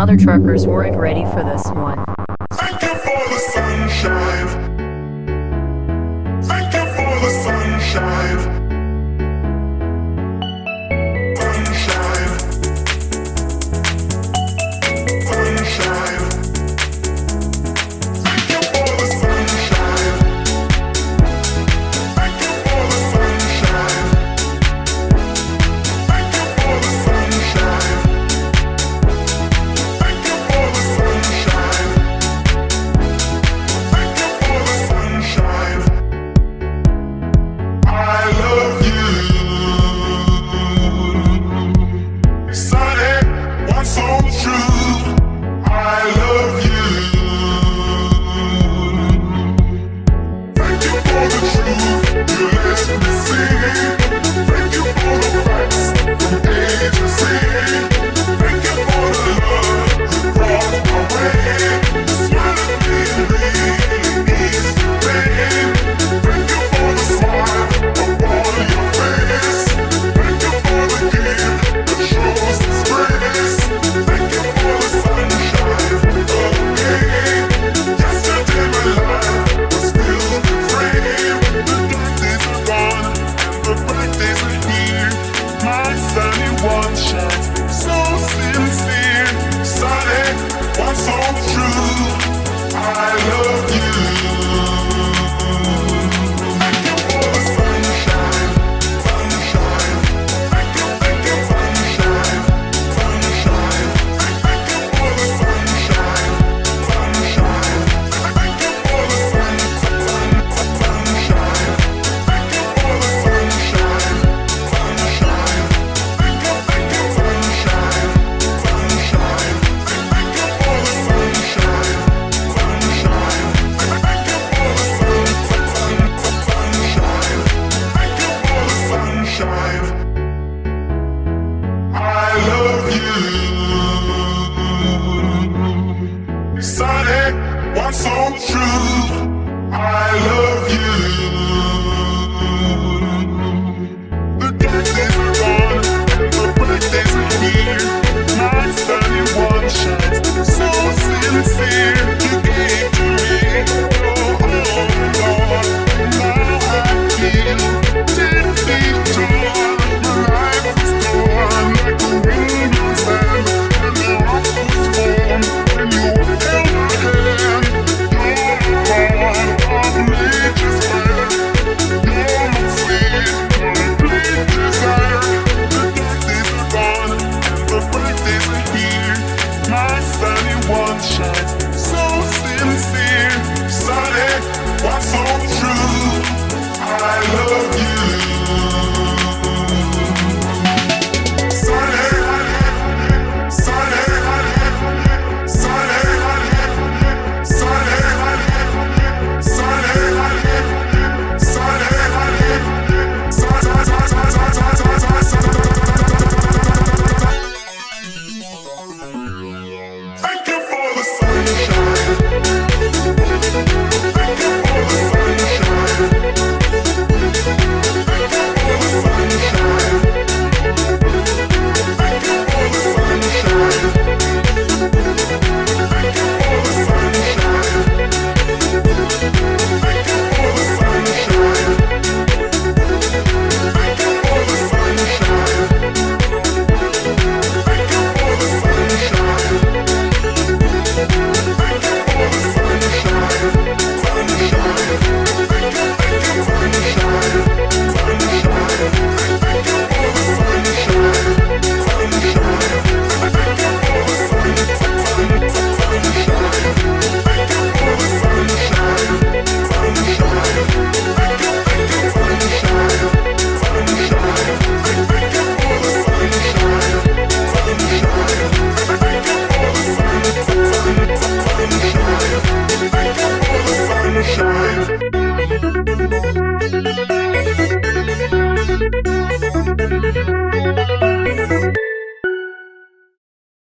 other truckers weren't ready for this one. Sonic, what's so true? I love you.